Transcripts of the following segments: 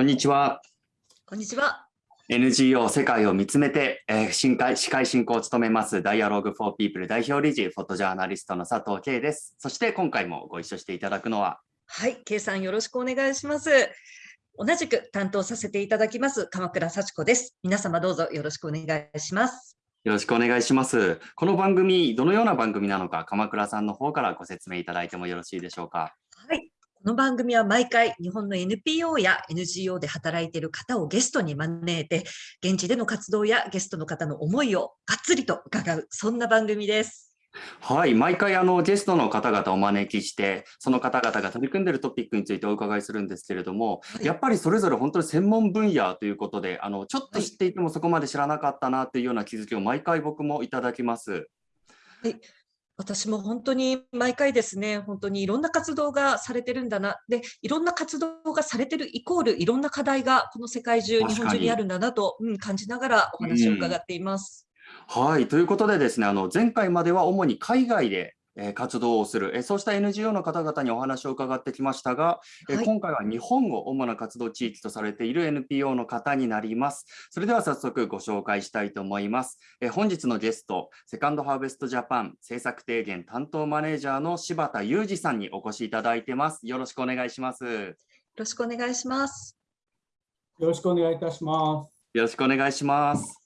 こんにちは。こんにちは。NGO 世界を見つめて、えー、司会司会進行を務めます Dialogue for People 代表理事フォトジャーナリストの佐藤圭です。そして今回もご一緒していただくのは？はい、圭さんよろしくお願いします。同じく担当させていただきます鎌倉幸子です。皆様どうぞよろしくお願いします。よろしくお願いします。この番組どのような番組なのか鎌倉さんの方からご説明いただいてもよろしいでしょうか？はい、この番組は毎回日本の NPO や NGO で働いている方をゲストに招いて、現地での活動やゲストの方の思いをがっつりと伺う、そんな番組です。はい、毎回あのゲストの方々をお招きして、その方々が取り組んでいるトピックについてお伺いするんですけれども、はい、やっぱりそれぞれ本当に専門分野ということで、あのちょっと知っていてもそこまで知らなかったなというような気づきを毎回僕もいただきます。はい私も本当に毎回ですね、本当にいろんな活動がされてるんだな、で、いろんな活動がされてるイコール、いろんな課題がこの世界中、日本中にあるんだなと、うん、感じながらお話を伺っています。うん、はい、ということでですね、あの前回までは主に海外でえ活動をする、えそうした NGO の方々にお話を伺ってきましたが、え、はい、今回は日本を主な活動地域とされている NPO の方になります。それでは早速ご紹介したいと思います。え本日のゲスト、セカンドハーベストジャパン政策提言担当マネージャーの柴田裕二さんにお越しいただいてます。よろしくお願いします。よろしくお願いします。よろしくお願いいたします。よろしくお願いします。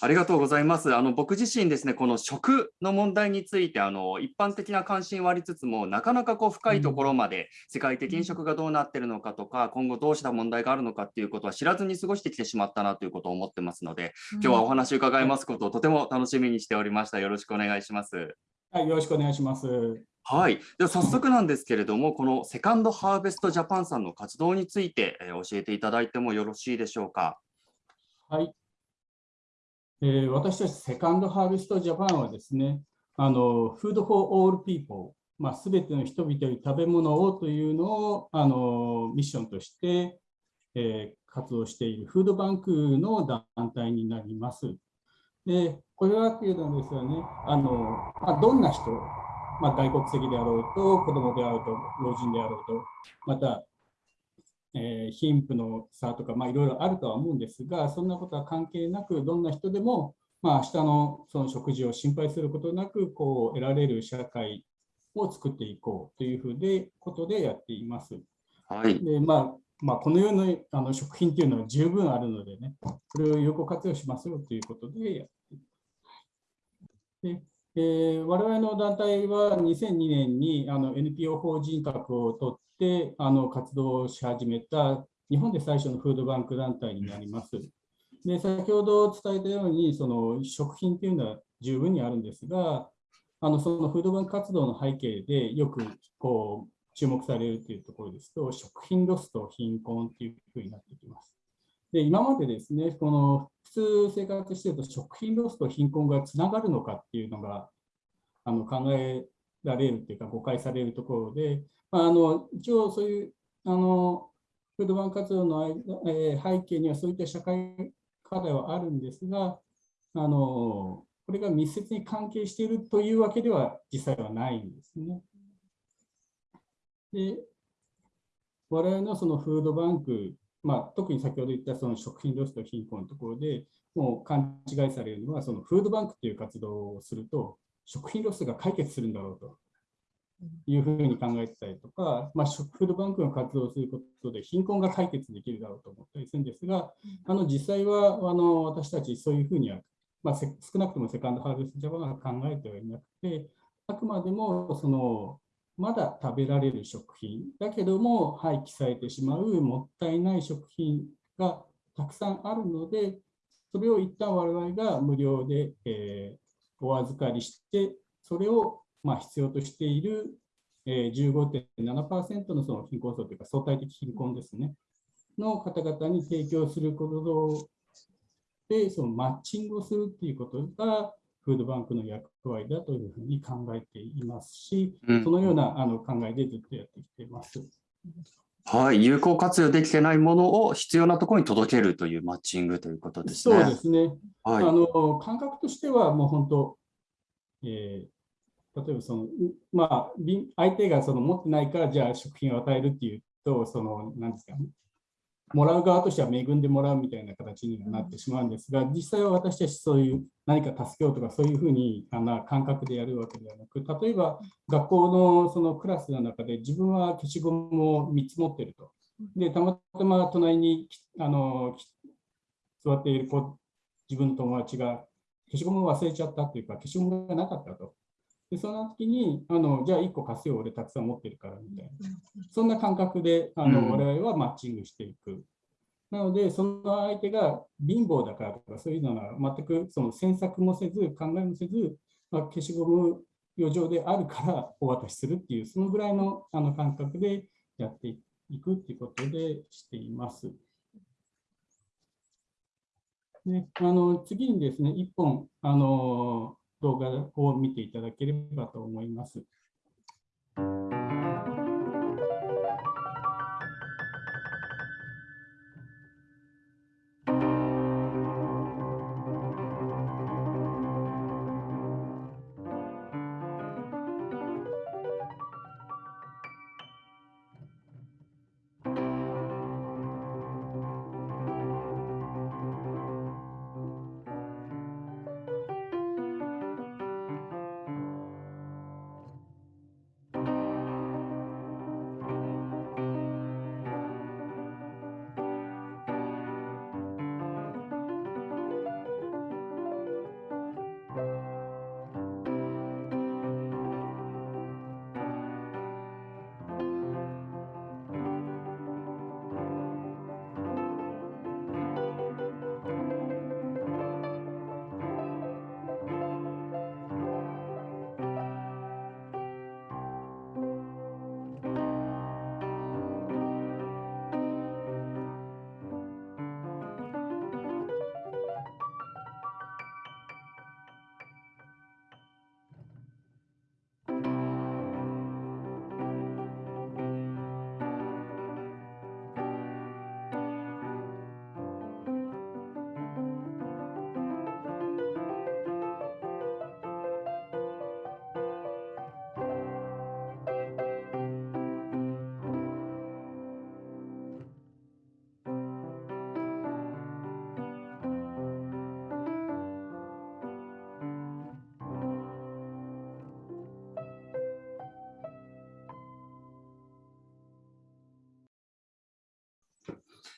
ありがとうございます。あの僕自身ですね、この食の問題についてあの一般的な関心はありつつも、なかなかこう深いところまで世界的に食がどうなっているのかとか、今後どうした問題があるのかっていうことは知らずに過ごしてきてしまったなということを思ってますので、今日はお話を伺いますことをとても楽しみにしておりました。よろしくお願いします。はい、よろしくお願いします。はい、では早速なんですけれども、このセカンドハーベストジャパンさんの活動について、え教えていただいてもよろしいでしょうか？はい、えー、私たちセカンドハーベストジャパンはですね、あの、 Food for all people、まあ、全ての人々に食べ物をというのをあのミッションとして、えー、活動しているフードバンクの団体になります。で、これはというのはですよね、あのまあ、どんな人、まあ、外国籍であろうと、子供であろうと、老人であろうと、またえー、貧富の差とか、まあ、いろいろあるとは思うんですが、そんなことは関係なく、どんな人でも、まあ、明日のその食事を心配することなく、こう得られる社会を作っていこうというふうでことでやっています。はい。で、まあ、まあ、このようなあの食品というのは十分あるのでね、それを有効活用しますよということでやっています。でえー、我々の団体は2002年にあの NPO 法人格を取ってあの活動をし始めた日本で最初のフードバンク団体になります。で先ほど伝えたようにその食品というのは十分にあるんですがあのそのフードバンク活動の背景でよくこう注目されるというところですと食品ロスと貧困というふうになってきます。で今までですねこの普通生活していると食品ロスと貧困がつながるのかっていうのがあの考えられるというか誤解されるところで、まあ、あの一応そういうあのフードバンク活動の間、え、背景にはそういった社会課題はあるんですが、あのこれが密接に関係しているというわけでは実際はないんですね。で我々のそのフードバンク、まあ、特に先ほど言ったその食品ロスと貧困のところでもう勘違いされるのは、そのフードバンクという活動をすると、食品ロスが解決するんだろうというふうに考えてたりとか、まあ、フードバンクの活動をすることで貧困が解決できるだろうと思ったりするんですが、あの実際はあの私たちそういうふうには、まあ、少なくともセカンドハーベストジャパンが考えてはいなくて、あくまでもそのまだ食べられる食品だけども廃棄されてしまうもったいない食品がたくさんあるので、それを一旦我々が無料で、えーお預かりして、それをまあ必要としている15.7%のその貧困層というか相対的貧困ですね、の方々に提供することで、そのマッチングをするということが、フードバンクの役割だというふうに考えていますし、そのようなあの考えでずっとやってきています。はい、有効活用できてないものを必要なところに届けるというマッチングということですね。そうですね。はい、あの感覚としてはもう本当、えー、例えばその、まあ、相手がその持ってないからじゃあ食品を与えるっていうと、その、なんですかね。もらう側としては恵んでもらうみたいな形になってしまうんですが、実際は私たちそういう何か助けようとかそういうふうにあの感覚でやるわけではなく、例えば学校のそのクラスの中で自分は消しゴムを3つ持ってると。で、たまたま隣にあの座っている子、自分の友達が消しゴムを忘れちゃったというか、消しゴムがなかったと。で、その時に、あのじゃあ1個貸すよ、俺たくさん持ってるからみたいな。そんな感覚であの、我々はマッチングしていく。なので、その相手が貧乏だからとか、そういうのは全くその詮索もせず、考えもせず、まあ、消しゴム余剰であるからお渡しするっていう、そのぐらいのあの感覚でやっていくっていうことでしています。であの次にですね、1本あの動画を見ていただければと思います。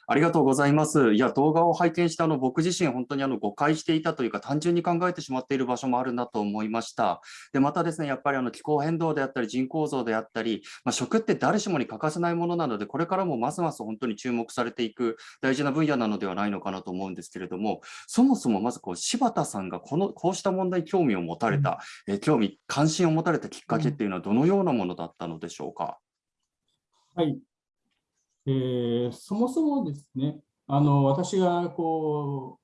ありがとうございます。いや、動画を拝見したあの僕自身、本当にあの誤解していたというか、単純に考えてしまっている場所もあるなと思いました。で、またですね、やっぱりあの気候変動であったり、人口増であったり、まあ、食って誰しもに欠かせないものなので、これからもますます本当に注目されていく大事な分野なのではないのかなと思うんですけれども、そもそもまずこう柴田さんがこのこうした問題興味を持たれた、うん、え興味、関心を持たれたきっかけっていうのはどのようなものだったのでしょうか？はい、えー、そもそもですね、あの私がこ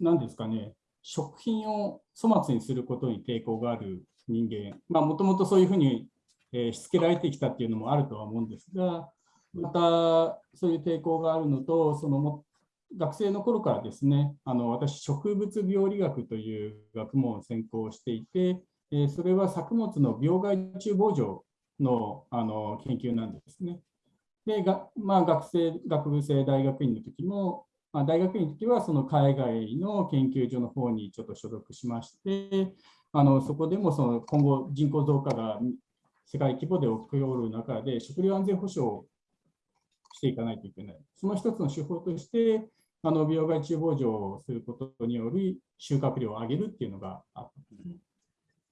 う、なんですかね、食品を粗末にすることに抵抗がある人間、まあ、もともとそういうふうに、えー、しつけられてきたっていうのもあるとは思うんですが、またそういう抵抗があるのと、そのも学生の頃からですね、あの私、植物病理学という学問を専攻していて、えー、それは作物の病害虫防除のあの研究なんですね。でが、まあ、学生、学部生大学院の時も、まあ、大学院の時はその海外の研究所の方にちょっと所属しまして、あのそこでもその今後人口増加が世界規模で起こる中で食料安全保障をしていかないといけない。その一つの手法として、あの病害虫防除をすることにより収穫量を上げるっていうのがあったんですね。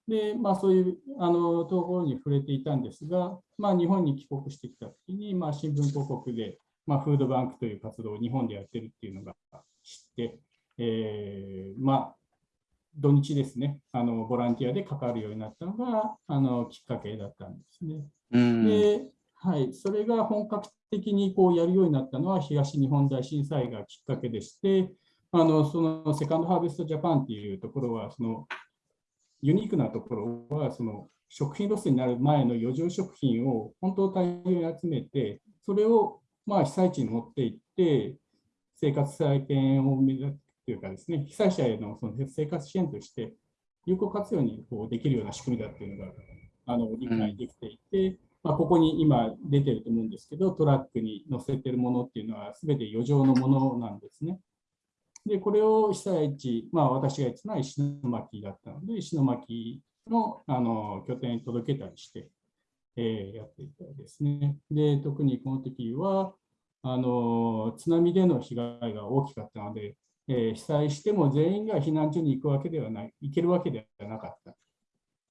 で、まあ、そういうあのところに触れていたんですが、まあ、日本に帰国してきたときに、まあ、新聞広告で、まあ、フードバンクという活動を日本でやってるっていうのが知って、えー、まあ、土日ですね、あのボランティアで関わるようになったのがあのきっかけだったんですね。ではい、それが本格的にこうやるようになったのは東日本大震災がきっかけでして、あのそのセカンドハーベストジャパンっていうところは、そのユニークなところは、その食品ロスになる前の余剰食品を本当大量に集めて、それをまあ被災地に持っていって、生活再建を目指すというかですね、被災者へのその生活支援として有効活用にこうできるような仕組みだっていうのがあの理解できていて、まあ、ここに今出てると思うんですけど、トラックに載せてるものっていうのは全て余剰のものなんですね。で、これを被災地、まあ私が言ってたのは石巻だったので、石巻のあの拠点に届けたりして、えー、やっていたですね。で、特にこの時は、あの津波での被害が大きかったので、えー、被災しても全員が避難所に行くわけではない、行けるわけではなかった。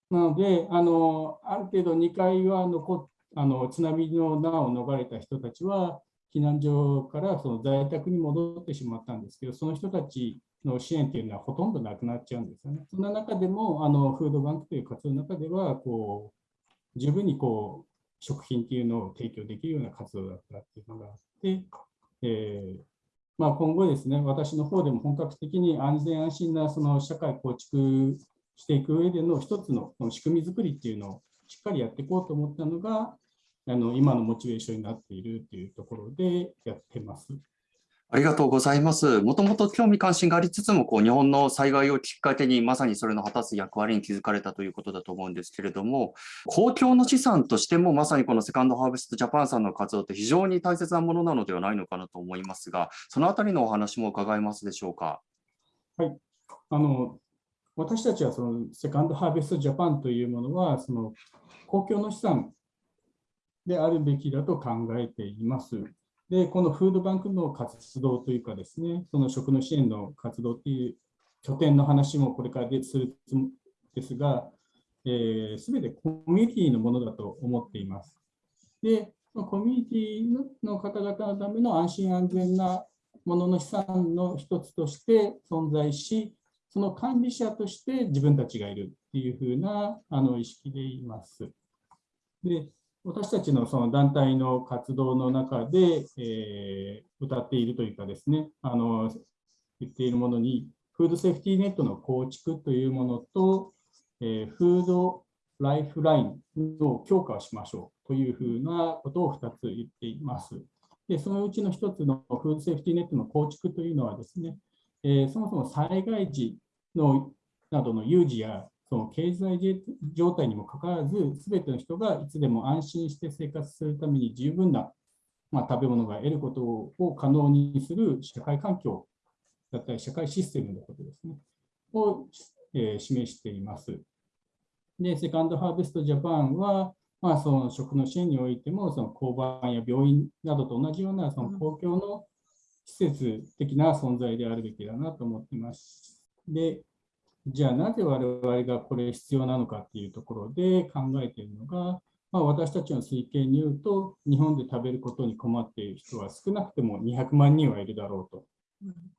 なので、あのある程度2階は残あの津波の難を逃れた人たちは、避難所からその在宅に戻ってしまったんですけど、その人たちの支援というのはほとんどなくなっちゃうんですよね。そんな中でも、あのフードバンクという活動の中では、こう十分にこう食品っていうのを提供できるような活動だったっていうのがあって、えーまあ、今後ですね、私の方でも本格的に安全安心なその社会構築していく上での一つのの仕組み作りっていうのをしっかりやっていこうと思ったのが、あの今のモチベーションになっているというところでやってます。ありがとうございます。もともと興味関心がありつつも、こう日本の災害をきっかけにまさにそれの果たす役割に気づかれたということだと思うんですけれども、公共の資産としてもまさにこのセカンドハーベストジャパンさんの活動って非常に大切なものなのではないのかなと思いますが、そのあたりのお話も伺えますでしょうか？はい。あの私たちはそのセカンドハーベストジャパンというものは、その公共の資産であるべきだと考えています。で、このフードバンクの活動というかですね、その食の支援の活動っていう拠点の話もこれからでするんですが、す、えー、べ、てコミュニティのものだと思っています。で、コミュニティの方々のための安心安全なものの資産の一つとして存在し、その管理者として自分たちがいるっていうふうなあの意識でいます。で、私たちのその団体の活動の中で、えー、歌っているというかですね、あの言っているものに、フードセーフティーネットの構築というものと、えー、フードライフラインの強化をしましょうというふうなことを2つ言っています。でそのうちの1つのフードセーフティーネットの構築というのはですね、えー、そもそも災害時のなどの有事やその経済状態にもかかわらず、すべての人がいつでも安心して生活するために十分な、まあ、食べ物が得ることを可能にする社会環境だったり、社会システムのことですね、を、えー、示しています。で、セカンドハーベストジャパンは、まあ、その食の支援においても、その交番や病院などと同じようなその公共の施設的な存在であるべきだなと思っています。で、じゃあなぜ我々がこれ必要なのかっていうところで考えているのが、まあ、私たちの推計に言うと、日本で食べることに困っている人は少なくても200万人はいるだろうと。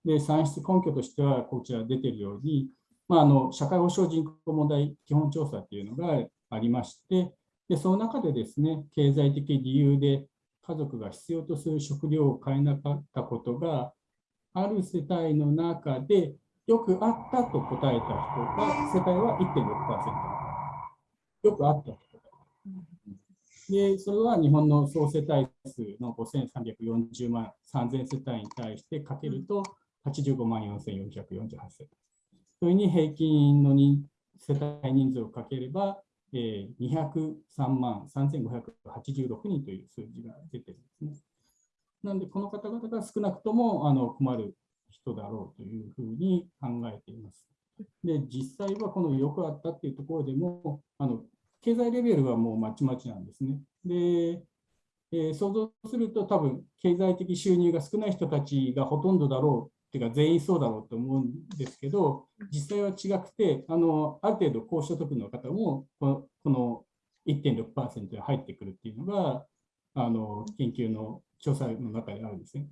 で、算出根拠としては、こちら出ているように、まあ、あの社会保障人口問題基本調査っていうのがありまして、でその中でですね、経済的理由で家族が必要とする食料を買えなかったことが、ある世帯の中でよくあったと答えた人が、世帯は1.6%。よくあったと答えた。で、それは日本の総世帯数の5340万3000世帯に対してかけると85万4448世帯。それに平均の世帯人数をかければ、えー、203万3586人という数字が出てるんですね。なので、この方々が少なくともあの困る人だろうというふうに考えています。で、実際はこのよくあったっていうところでも、あの経済レベルはもうまちまちなんですね。で、えー、想像すると多分経済的収入が少ない人たちがほとんどだろうっていうか全員そうだろうと思うんですけど、実際は違くて、あのある程度高所得の方もこのの1.6%で入ってくるっていうのが、あの研究の調査の中であるんですね。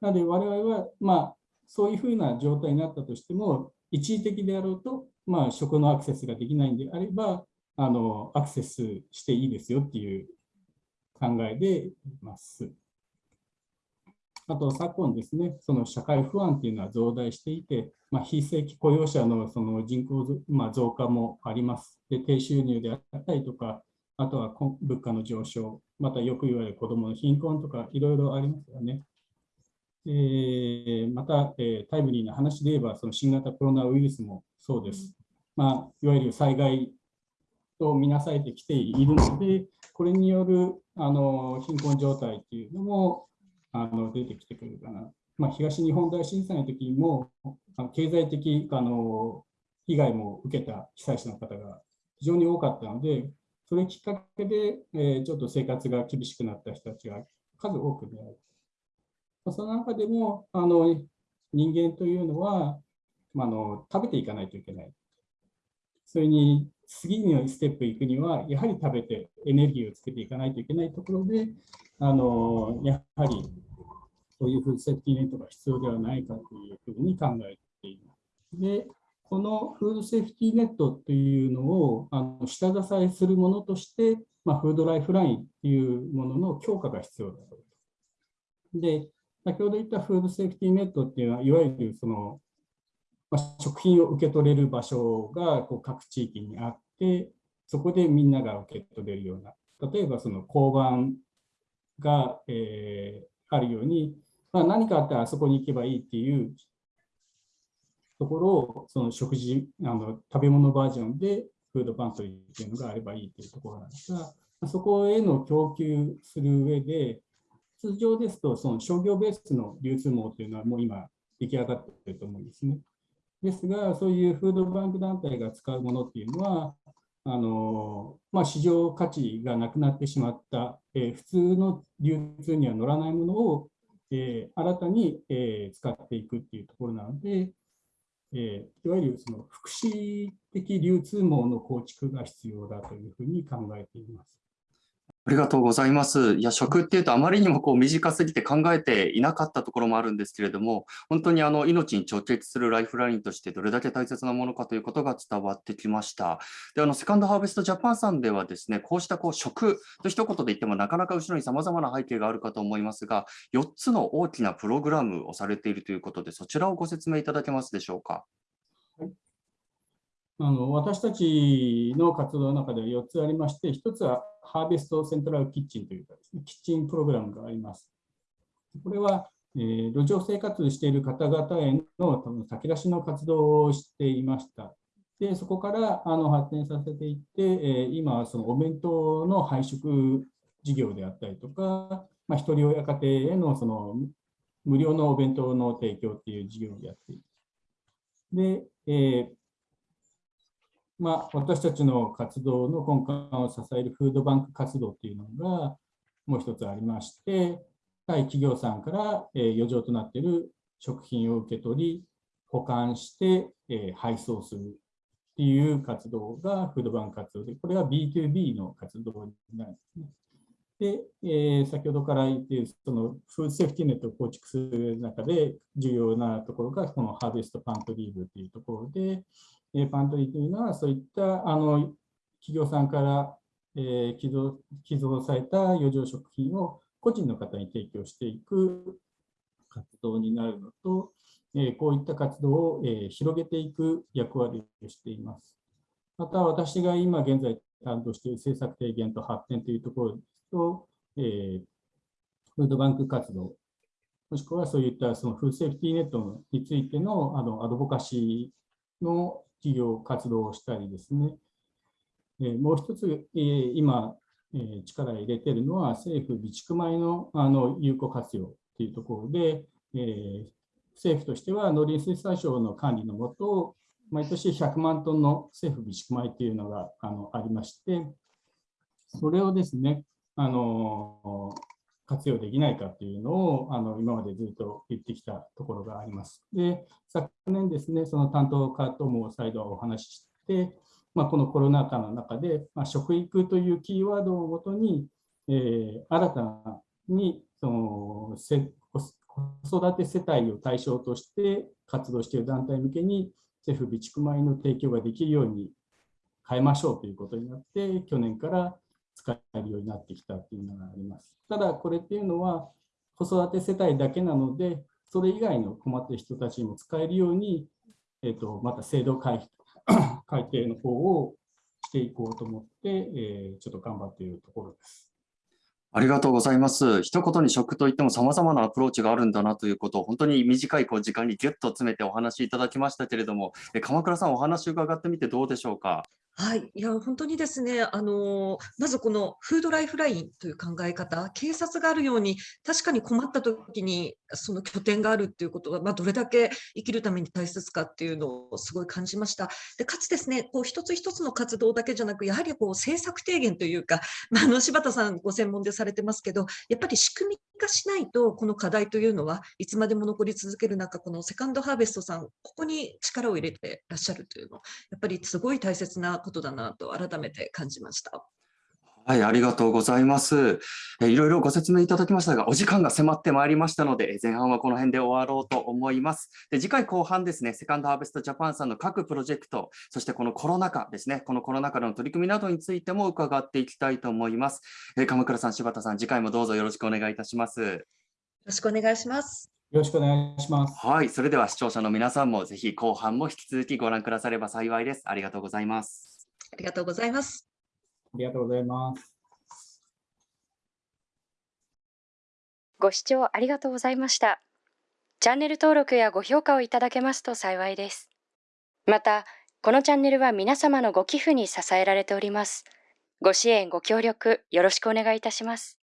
なので我々は、まあ、そういうふうな状態になったとしても、一時的であろうと、まあ、食のアクセスができないんであれば、あのアクセスしていいですよっていう考えでいます。あと、昨今ですね、その社会不安っていうのは増大していて、まあ、非正規雇用者のその人口、まあ、増加もあります。で、低収入であったりとか、あとは物価の上昇、またよく言われる子どもの貧困とか、いろいろありますよね。えー、また、えー、タイムリーな話で言えば、その新型コロナウイルスもそうです。まあ、いわゆる災害とみなされてきているので、これによるあの貧困状態っていうのもあの出てきてくるかな。まあ、東日本大震災の時にも経済的あの被害も受けた被災者の方が非常に多かったので、それきっかけで、えー、ちょっと生活が厳しくなった人たちが数多く出会う。その中でもあの人間というのは、まあの食べていかないといけない。それに次のステップ行くには、やはり食べてエネルギーをつけていかないといけないところで、あのやはりそういうフードセーフティーネットが必要ではないかというふうに考えています。で、このフードセーフティーネットというのをあの下支えするものとして、まあ、フードライフラインというものの強化が必要だと。で、先ほど言ったフードセーフティーネットっていうのは、いわゆるその、まあ、食品を受け取れる場所がこう各地域にあって、そこでみんなが受け取れるような、例えばその交番が、えー、あるように、まあ、何かあったらあそこに行けばいいっていうところを、その食事、あの食べ物バージョンでフードパントリーっていうのがあればいいというところなんですが、そこへの供給する上で、通常ですと、その商業ベースの流通網というのはもう今出来上がっていると思うんですね。ですが、そういうフードバンク団体が使うものっていうのは、あのまあ、市場価値がなくなってしまった、えー、普通の流通には乗らないものを、えー、新たに、えー、使っていくっていうところなので、えいわゆるその福祉的流通網の構築が必要だというふうに考えています。ありがとうございます。いや、食っていうとあまりにもこう短すぎて考えていなかったところもあるんですけれども、本当にあの命に直結するライフラインとしてどれだけ大切なものかということが伝わってきました。で、あのセカンドハーベストジャパンさんではですね、こうしたこう食と一言で言ってもなかなか後ろに様々な背景があるかと思いますが、4つの大きなプログラムをされているということで、そちらをご説明いただけますでしょうか？あの私たちの活動の中では4つありまして、1つはハーベストセントラルキッチンというかですね、キッチンプログラムがあります。これは、えー、路上生活している方々への炊き出しの活動をしていました。で、そこからあの発展させていって、えー、今そのお弁当の配食事業であったりとか、まあ、ひとり親家庭へのその無料のお弁当の提供っていう事業をやっている。で、えーまあ、私たちの活動の根幹を支えるフードバンク活動っていうのがもう一つありまして、対企業さんから余剰となっている食品を受け取り、保管して配送するっていう活動がフードバンク活動で、これは B2B の活動になるんですね。で、えー、先ほどから言っているそのフードセーフティネットを構築する中で重要なところがこのハーベストパントリーブというところで、パントリーというのは、そういったあの企業さんから、え寄贈寄贈された余剰食品を個人の方に提供していく活動になるのと、えこういった活動を、え広げていく役割をしています。また、私が今現在担当している政策提言と発展というところですと、えー、フードバンク活動、もしくはそういったそのフードセーフティーネットについてのあのアドボカシーの企業活動をしたりですね、えー、もう一つ、えー、今、えー、力を入れているのは政府備蓄米のあの有効活用というところで、えー、政府としては農林水産省の管理のもと、毎年100万トンの政府備蓄米というのがあのありまして、それをですね、あの活用できないかっていうのをあの今までずっと言ってきたところがあります。で、昨年ですね、その担当課とも再度お話しして、まあ、このコロナ禍の中で、まあ、食育というキーワードをもとに、えー、新たにその子育て世帯を対象として活動している団体向けに政府備蓄米の提供ができるように変えましょうということになって、去年から使えるようになってきたというのがあります。ただ、これっていうのは、子育て世帯だけなので、それ以外の困っている人たちにも使えるように、えーと、また制度改 改定の方をしていこうと思って、えー、ちょっと頑張っているところです。ありがとうございます。一言に食といっても様々なアプローチがあるんだなということを本当に短いこう時間にギュッと詰めてお話しいただきましたけれども、え鎌倉さんお話伺ってみてどうでしょうか？はい、いや、本当にですね、あの、まずこのフードライフラインという考え方、警察があるように、確かに困った時にその拠点があるっていうことが、まあ、どれだけ生きるために大切かっていうのをすごい感じました。で、かつですね、こう一つ一つの活動だけじゃなく、やはりこう政策提言というか、まあ、あの柴田さんご専門でされてますけど、やっぱり仕組み化しないと、この課題というのはいつまでも残り続ける中、このセカンドハーベストさん、ここに力を入れてらっしゃるというの、やっぱりすごい大切なことだなと改めて感じました。はい、ありがとうございます。えいろいろご説明いただきましたが、お時間が迫ってまいりましたので、前半はこの辺で終わろうと思います。で次回後半ですね、セカンドハーベストジャパンさんの各プロジェクト、そしてこのコロナ禍ですね、このコロナ禍の取り組みなどについても伺っていきたいと思います。え鎌倉さん、柴田さん、次回もどうぞよろしくお願いいたします。よろしくお願いします。よろしくお願いします。はい、それでは視聴者の皆さんもぜひ後半も引き続きご覧くだされば幸いです。ありがとうございます。ありがとうございます。ありがとうございます。ご視聴ありがとうございました。チャンネル登録やご評価をいただけますと幸いです。また、このチャンネルは皆様のご寄付に支えられております。ご支援、ご協力、よろしくお願いいたします。